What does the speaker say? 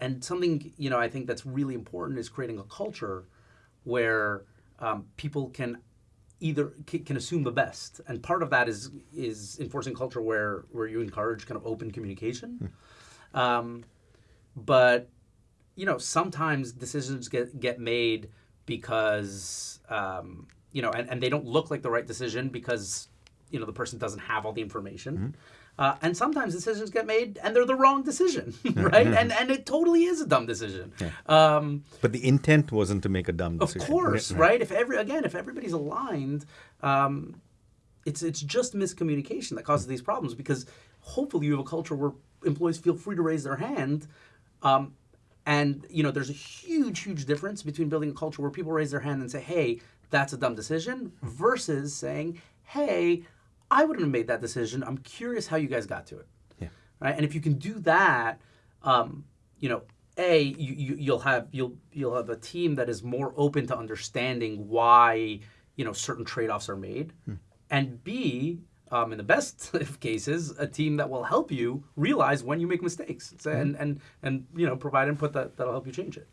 And something you know I think that's really important is creating a culture where um, people can either can assume the best, and part of that is is enforcing culture where where you encourage kind of open communication. Hmm. Um, but you know sometimes decisions get get made because um, you know and, and they don't look like the right decision because you know the person doesn't have all the information. Mm-hmm. Uh, and sometimes decisions get made and they're the wrong decision, right? and and it totally is a dumb decision. Yeah. Um, but the intent wasn't to make a dumb decision. Of course, right? right? If every again, if everybody's aligned, um, it's it's just miscommunication that causes these problems because hopefully you have a culture where employees feel free to raise their hand. Um, and you know, there's a huge, huge difference between building a culture where people raise their hand and say, "Hey, that's a dumb decision," versus saying, "Hey, I wouldn't have made that decision. I'm curious how you guys got to it. Yeah. Right. And if you can do that, um, you know, a you, you will have you'll you'll have a team that is more open to understanding why you know certain trade offs are made, hmm. and b um, in the best of cases, a team that will help you realize when you make mistakes and, and, and you know provide input that, that'll help you change it.